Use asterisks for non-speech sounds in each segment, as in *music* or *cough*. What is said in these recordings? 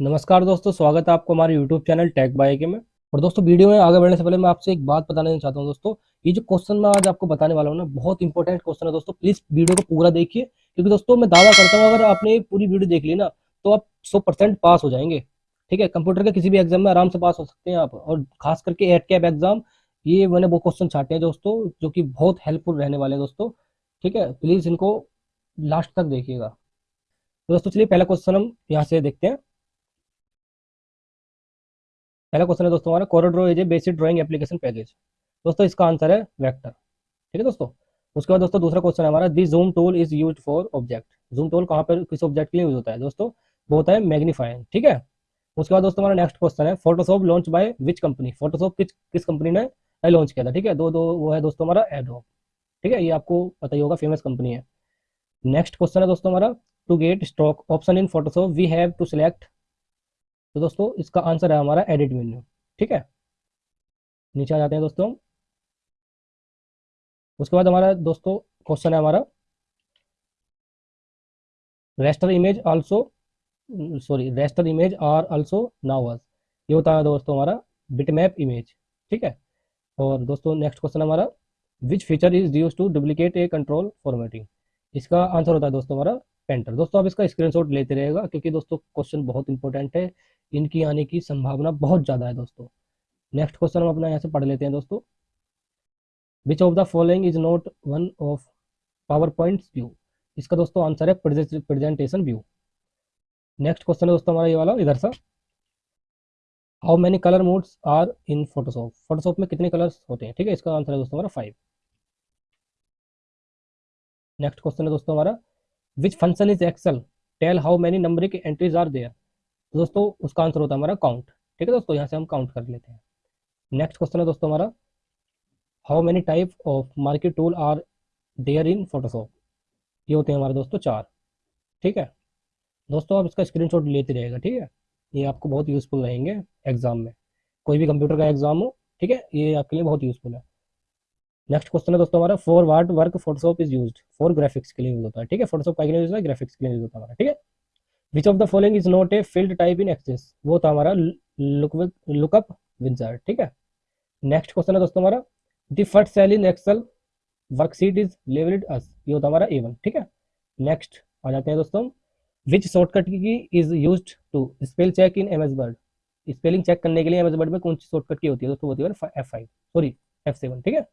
नमस्कार दोस्तों, स्वागत है आपको हमारे YouTube चैनल टेक बाय के में। और दोस्तों, वीडियो में आगे बढ़ने से पहले मैं आपसे एक बात बताना चाहता हूँ दोस्तों। ये जो क्वेश्चन मैं आज आपको बताने वाला हूँ ना, बहुत इंपॉर्टेंट क्वेश्चन है दोस्तों। प्लीज़ वीडियो को पूरा देखिए, क्योंकि दोस्तों, मैं दावा करता हूँ, अगर आपने पूरी वीडियो देख ली ना तो आप सौ पास हो जाएँगे। ठीक है कंप्यूटर के किसी भी एग्ज़ाम में आराम से पास हो सकते हैं आप। और खास करके एट कैब एग्ज़ाम ये मैंने वो क्वेश्चन छाटे हैं दोस्तों, जो कि बहुत हेल्पफुल रहने वाले हैं दोस्तों। ठीक है प्लीज़ इनको लास्ट तक देखिएगा। तो दोस्तों, चलिए पहला क्वेश्चन हम यहाँ से देखते हैं। पहला क्वेश्चन है दोस्तों हमारा CorelDRAW is a basic drawing application package दोस्तों, इसका आंसर है वेक्टर ठीक है दोस्तों? उसके बाद दोस्तों दूसरा क्वेश्चन है हमारा the zoom tool is use for object zoom tool कहाँ पर, किस ऑब्जेक्ट के लिए यूज़ होता है? दोस्तों, वो होता है मैग्नीफाइंग ठीक है? उसके बाद दोस्तों हमारा नेक्स्ट क्वेश्चन है Photoshop launch by which company Photoshop किस किस कंपनी ने लॉन्च किया था? ठीक है? दो दो, वो है दोस्तों हमारा एडोब ठीक है? ये आपको पता ही होगा फ़ेमस कंपनी है। नेक्स्ट क्वेश्चन है दोस्तों हमारा to get stock option in Photoshop we have to select तो दोस्तों, इसका आंसर है हमारा एडिट मेन्यू ठीक है? नीचे आ जाते हैं दोस्तों। उसके बाद हमारा दोस्तों क्वेश्चन है हमारा। Raster image also sorry raster image are also now ये होता है दोस्तों हमारा बिटमैप इमेज ठीक है? और दोस्तों नेक्स्ट क्वेश्चन हमारा which feature is use to duplicate a control formatting इसका आंसर होता है दोस्तों हमारा पेंटर दोस्तों, आप इसका स्क्रीनशॉट लेते रहेगा क्योंकि दोस्तों क्वेश्चन बहुत इंपॉर्टेंट है। इनकी आने की संभावना बहुत ज़्यादा है दोस्तों। नेक्स्ट क्वेश्चन हम अपना यहाँ से पढ़ लेते हैं दोस्तों। Which of the following is not one of PowerPoint view इसका दोस्तों आंसर है प्रेजेंटेशन व्यू नेक्स्ट क्वेश्चन है दोस्तों हमारा ये वाला, इधर सा। How many colour modes are in Photoshop Photoshop में कितने कलर्स होते हैं? ठीक है, इसका आंसर है दोस्तों हमारा फाइव नेक्स्ट क्वेश्चन है दोस्तों हमारा which function is Excel tell how many numeric entries are there तो दोस्तों, उसका आंसर होता है हमारा काउंट ठीक है दोस्तों, यहाँ से हम काउंट कर लेते हैं. नेक्स्ट क्वेश्चन है दोस्तों हमारा. How many type of market tool are there in Photoshop ये होते हैं हमारे दोस्तों चार. ठीक है? दोस्तों, आप इसका स्क्रीनशॉट लेते रहेगा ठीक है? ये आपको बहुत यूज़फुल रहेंगे एग्ज़ाम में. कोई भी कंप्यूटर का एग्ज़ाम हो, ठीक है? ये आपके लिए बहुत यूज़फुल है. नेक्स्ट क्वेश्चन है दोस्तों हमारा for what work Photoshop is use for graphics के लिए यूज़ होता है, ठीक है? फोटोशॉप का यूज़ ग्राफिक्स के लिए यूज़ होता है हमारा, ठीक है? Which of the following is not a field type in Access वो था हमारा लुकअप विंजर ठीक है? नेक्स्ट क्वेश्चन है दोस्तों हमारा। The first cell in Excel worksheet is labelled as ये होता हमारा ए वन ठीक है? नेक्स्ट आ जाते हैं दोस्तों। Which shortcut key is use to spell check in M S Word spelling check करने के लिए एम एस वर्ड में कौन सी शॉर्टकट की होती है दोस्तों? होती है F five sorry F seven ठीक है?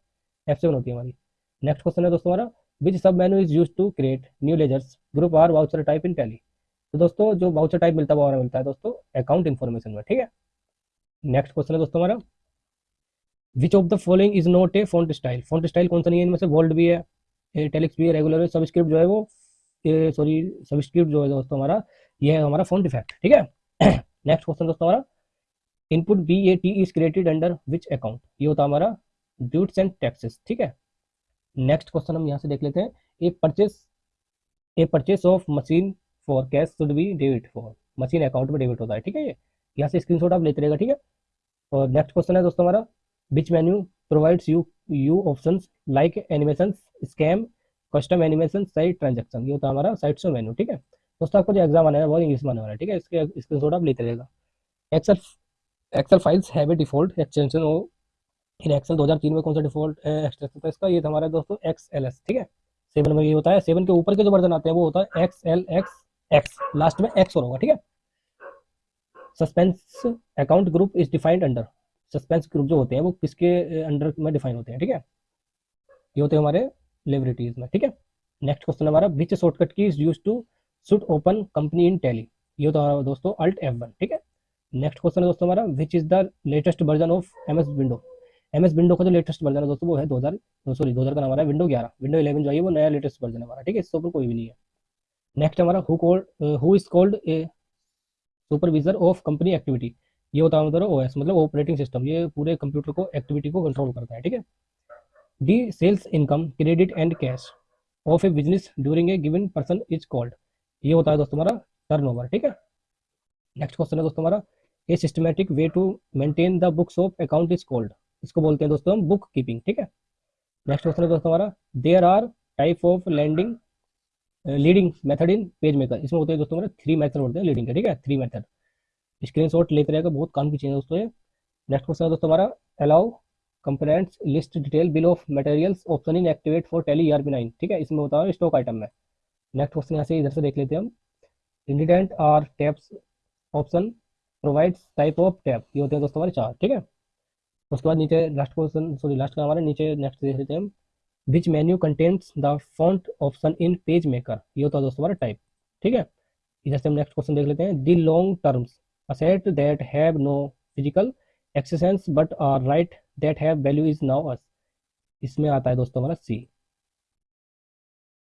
एफ़ सेवन होती है हमारी। नेक्स्ट क्वेश्चन है दोस्तों हमारा। Which sub menu is use to create new ledgers group or voucher type in Tally तो दोस्तों, जो वाउचर टाइप मिलता है, वो हमारा मिलता है दोस्तों अकाउंट इन्फॉर्मेशन में, ठीक है? नेक्स्ट क्वेश्चन है दोस्तों हमारा। Which of the following is not a font style font style कौन सा नहीं है? इनमें से वोल्ड भी है टेलिक्स भी है रेगुलर है सबस्क्रिप्ट जो है वो सॉरी सबस्क्रिप्ट जो है दोस्तों हमारा, ये है हमारा फॉन्ट इफ़ेक्ट ठीक है? *clears throat* नेक्स्ट क्वेश्चन दोस्तों हमारा। Input B A T is created under which account ये होता है हमारा ड्यूट्स एंड टैक्सेस ठीक है? नेक्स्ट क्वेश्चन हम यहाँ से देख लेते हैं। A purchase a purchase of machine for cash should be debit for machine account में डेबिट होता है, ठीक है ये? यहाँ से स्क्रीनशॉट आप लेते रहेगा, ठीक है? और नेक्स्ट क्वेश्चन है दोस्तों हमारा which menu provides you you option like animation scheme custom animation slide transition ये होता है हमारा साइट से मेन्यू ठीक है? दोस्तों आपको जो एग्ज़ाम आने है, वो इंग्लिश में आने वाला है, ठीक है? इसके स्क्रीनशॉट आप लेते रहेगा। Excel Excel files have a default extension हो फिर एक्सेल 2003 में कौन सा डिफ़ॉल्ट एक्सटेंशन था इसका? ये हमारा दोस्तों एक्स एल एस ठीक है? सेवन में ये होता है सेवन के ऊपर के जो वर्जन आते हैं, वो होता है X L X X last में एक्स और होगा, ठीक है? Suspense account group is defined under suspense group जो होते हैं, वो किसके अंडर में डिफाइन होते हैं, ठीक है? ये होते हैं हमारे लेबरिटीज में, ठीक है? नेक्स्ट क्वेश्चन हमारा which shortcut key is use to should open company in Tally ये होता है दोस्तों अल्ट एफ़ वन ठीक है? नेक्स्ट क्वेश्चन है दोस्तों हमारा which is the latest version of M S window M S window का जो लेटेस्ट वर्जन है दोस्तों, वो है दो हज़ार सॉरी दो हज़ार का आ विंडो ग्यारह। विंडो इलेवन जो है वो नया लेटेस्ट वर्जन है हमारा, ठीक है? इसके ऊपर कोई भी नहीं है। नेक्स्ट हमारा who called who is called a supervisor of company activity ये होता है ओ एस मतलब ऑपरेटिंग सिस्टम ये पूरे कंप्यूटर को एक्टिविटी को कंट्रोल करता है, ठीक है? The sales income credit and cash of a business during a given person is called ये होता है दोस्तों हमारा टर्न ठीक है? नेक्स्ट क्वेश्चन है दोस्तों हमारा a systematic way to maintain the books of account is called इसको बोलते हैं दोस्तों हम बुक कीपिंग ठीक है? नेक्स्ट क्वेश्चन है दोस्तों हमारा there are type of landing leading method in PageMaker इसमें होते हैं दोस्तों हमारे थ्री मेथड होते हैं लीडिंग के, ठीक है? थ्री मेथड स्क्रीनशॉट लेते रहेगा बहुत काम की चीज़ है दोस्तों नेक्स्ट क्वेश्चन है दोस्तों हमारा। Allow components list detail bill of materials option in activate for Tally are B nine ठीक है? इसमें होता है स्टॉक आइटम में। नेक्स्ट क्वेश्चन यहाँ से इधर से देख लेते हैं हम। Indent or tabs option provides type of tab ये होते हैं दोस्तों हमारे चार, ठीक है? उसके बाद नीचे लास्ट क्वेश्चन सॉरी लास्ट का हमारे नीचे नेक्स्ट देख लेते हैं हम। Which menu contents the font option in PageMaker ये होता है दोस्तों हमारा टाइप ठीक है? इधर से हम नेक्स्ट क्वेश्चन देख लेते हैं। The long terms asset that have no physical existence but are right that have value is now as इसमें आता है दोस्तों हमारा सी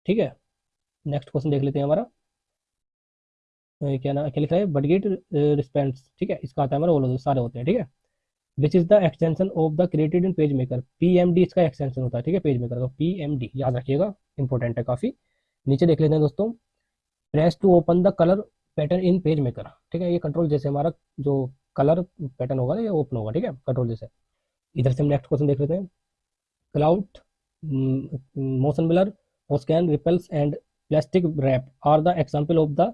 ठीक है? नेक्स्ट क्वेश्चन देख लेते हैं हमारा। क्या ना, क्या लिख है? बडगेट रिस्पेंस ठीक है? इसका आता है हमारा वो सारे होते हैं, ठीक है? Which is the extension of the created in PageMaker P M D इसका एक्सटेंशन होता है, ठीक है? पेज मेकर का पी एम डी याद रखिएगा इंपॉर्टेंट है काफ़ी। नीचे देख लेते हैं दोस्तों। Press to open the colour pattern in PageMaker ठीक है? ये कंट्रोल जैसे हमारा जो कलर पैटर्न होगा ये ओपन होगा, ठीक है? कंट्रोल जैसे इधर से हम नेक्स्ट क्वेश्चन देख लेते हैं। Cloud motion blur scan ripples and plastic wrap are the example of the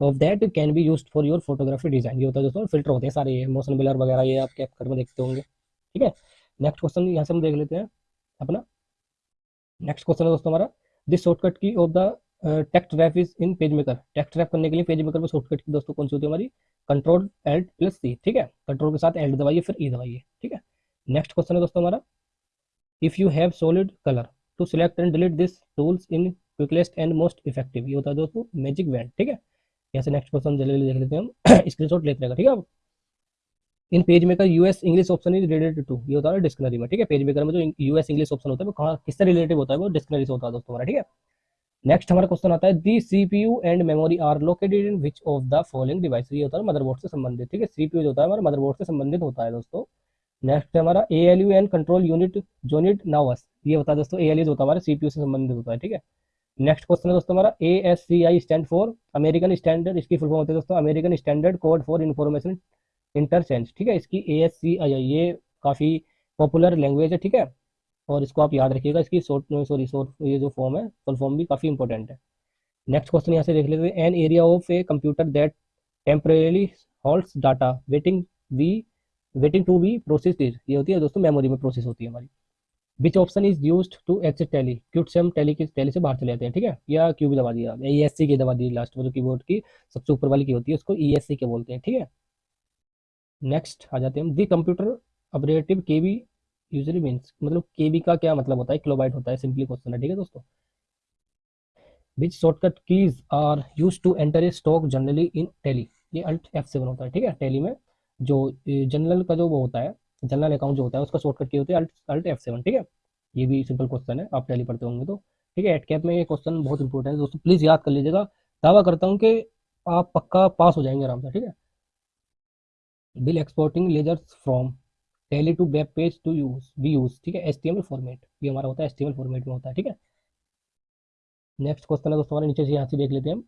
of that can be use for your photography design ये होता है दोस्तों फ़िल्टर होते हैं सारे, ये मोशन बिलर वगैरह, ये आप कैप में देखते होंगे। ठीक है? नेक्स्ट क्वेश्चन यहाँ से हम देख लेते हैं अपना। नेक्स्ट क्वेश्चन है दोस्तों हमारा। This shortcut key of the text wrap is in PageMaker text wrap करने के लिए पेज मेकर में शॉर्टकट की दोस्तों कौन सी होती है हमारी? कंट्रोल एल्ट प्लस सी ठीक है? कंट्रोल के साथ एल्ट दबाइए, फिर ई दबाइए, ठीक है? नेक्स्ट क्वेश्चन है दोस्तों हमारा। If you have solid colour to select and delete this tools in quickest and most effective ये होता है दोस्तों मैजिक वैंड ठीक है? यहाँ से नेक्स्ट क्वेश्चन जल्दी देख लेते हैं हम। *coughs* स्क्रीनशॉट लेते रहेगा ठीक है in PageMaker US English option is related to ये होता है डिस्कनरी में, ठीक है? पेज मेकर में जो यूएस इंग्लिश ऑप्शन होता है, वो कहाँ, किससे रिलेटेड होता है वो? डिस्कनरी से होता है दोस्तों हमारा, ठीक है? नेक्स्ट हमारा क्वेश्चन आता है the CPU and memory are located in which of the following device ये होता है मदरबोर्ड से संबंधित, ठीक है? सीपीयू जो होता है हमारा मदरबोर्ड से संबंधित होता है दोस्तों। नेक्स्ट हमारा ए एंड कंट्रोल यूनिट जोनिट नावस ये होता है दोस्तों ए यू होता है हमारे सीपीयू से संबंधित होता है, ठीक है? नेक्स्ट क्वेश्चन है दोस्तों हमारा A S C I stand for American standard इसकी फुल फॉर्म होती है दोस्तों American standard code for information interchange ठीक है? इसकी ए एस सी आई आई ये काफ़ी पॉपुलर लैंग्वेज है, ठीक है? और इसको आप याद रखिएगा, इसकी शॉर्ट सॉरी शॉर्ट ये जो फॉर्म है फुल फॉर्म भी काफ़ी इंपॉर्टेंट है। नेक्स्ट क्वेश्चन यहाँ से देख लेते हैं an area of a computer that temporarily holds data waiting we waiting to be process ये होती है दोस्तों मेमोरी में प्रोसेस होती है हमारी। Which option is use to exit Tally quit से हम टैली की टैली से बाहर चले जाते हैं, ठीक है? या क्यू भी दबा दिया ई एस सी की दबा दी लास्ट में जो कीबोर्ड की, सबसे ऊपर वाली की होती है, उसको ई एस सी के बोलते हैं, ठीक है? नेक्स्ट आ जाते हैं दी कंप्यूटर ऑपरेटिव के बी यूजली मीन्स मतलब के बी का क्या मतलब होता है? किलोबाइट होता है सिंपली क्वेश्चन है, ठीक है दोस्तों? Which shortcut keys are use to enter a stock generally in Tally ये अल्ट एफ़ सेवन होता है, ठीक है? टैली में जो जनरल का जो वो होता है जनरल अकाउंट जो होता है, उसका शॉर्टकट की होती है अल्ट एफ़ सेवन ठीक है? ये भी सिंपल क्वेश्चन है, आप टैली पढ़ते होंगे तो ठीक है? एट कैप में ये क्वेश्चन बहुत इंपॉर्टेंट है, दोस्तों प्लीज़ याद कर लीजिएगा। दावा करता हूँ कि आप पक्का पास हो जाएँगे आराम से, ठीक है? Bill exporting ledgers from Tally to web page to use be use ठीक है? एस फॉर्मेट ये हमारा होता है एस फॉर्मेट में होता है, ठीक है? नेक्स्ट क्वेश्चन है दोस्तों, हमारे नीचे से यहाँ से देख लेते हैं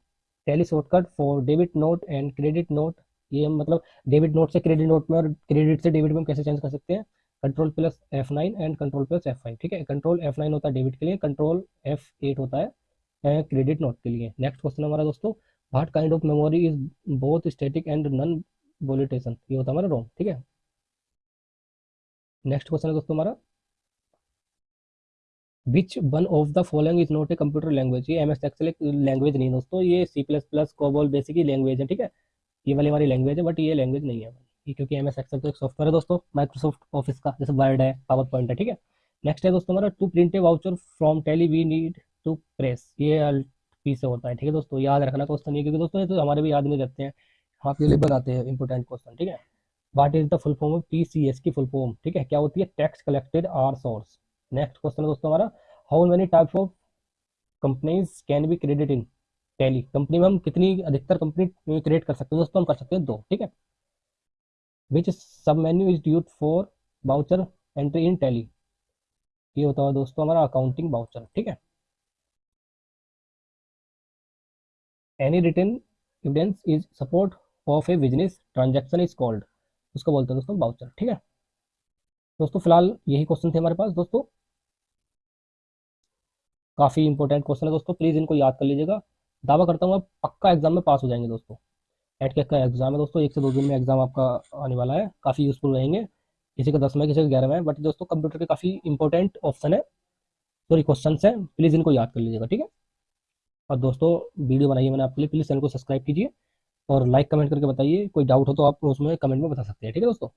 Tally shortcut for debit note and credit note ये मतलब डेबिट नोट से क्रेडिट नोट में और क्रेडिट से डेबिट में कैसे चेंज कर सकते हैं? Control plus F nine and control plus F five, ठीक है? कंट्रोल एफ़ नाइन होता है डेबिट के लिए, कंट्रोल एफ़ एट होता है क्रेडिट नोट के लिए। नेक्स्ट क्वेश्चन हमारा दोस्तों what kind of memory is both static and non volatile ये होता है हमारा रोम ठीक है? नेक्स्ट क्वेश्चन है दोस्तों हमारा। Which one of the following is not a computer language ये एम एस एक्सएल लैंग्वेज नहीं दोस्तों, ये C plus plus COBOL basic language है, ठीक है? ये वाली हमारी लैंग्वेज है बट ये लैंग्वेज नहीं है ये क्योंकि एम एस एक्सएल तो एक सॉफ्टवेयर है दोस्तों माइक्रोसॉफ्ट ऑफ़िस का, जैसे वर्ड है पावर पॉइंट है, ठीक है? नेक्स्ट है दोस्तों हमारा to print voucher from Tally we need to press ये पी से होता है, ठीक है दोस्तों? याद रखना क्वेश्चन ये क्योंकि दोस्तों ये तो हमारे भी याद नहीं रहते हैं। हाफ़ ईयरली बनाते हैं इंपोर्टेंट क्वेश्चन ठीक है? What is the full form of T C S की फुल फॉर्म ठीक है, क्या होती है? Tax collected at source next question है दोस्तों हमारा how many types of companies can be credit in Tally company में हम कितनी अधिकतर कंपनी क्रिएट कर सकते हैं? दोस्तों, हम कर सकते हैं दो, ठीक है? Which sub menu is used for voucher entry in Tally ये होता है दोस्तों, हमारा अकाउंटिंग बाउचर ठीक है? Any written evidence is support of a business transaction is called उसको बोलते हैं दोस्तों बाउचर ठीक है? दोस्तों, फ़िलहाल यही क्वेश्चन थे हमारे पास। दोस्तों, काफ़ी इंपॉर्टेंट क्वेश्चन है दोस्तों। प्लीज़ इनको याद कर लीजिएगा। दावा करता हूँ, आप पक्का एग्ज़ाम में पास हो जाएँगे दोस्तों। एट का एग्ज़ाम है दोस्तों, एक से दो दिन में एग्ज़ाम आपका आने वाला है, काफ़ी यूजफुल रहेंगे। किसी का दस में किसी का ग्यारह में बट दोस्तों कंप्यूटर के काफ़ी इंपॉर्टेंट ऑप्शन है। सॉरी क्वेश्चन है प्लीज़ इनको याद कर लीजिएगा, ठीक है? और दोस्तों वीडियो बनाइए मैंने आपके लिए प्लीज़ चैनल को सब्सक्राइब कीजिए और लाइक कमेंट करके बताइए। कोई डाउट हो तो आप उसमें कमेंट में बता सकते हैं, ठीक है दोस्तों?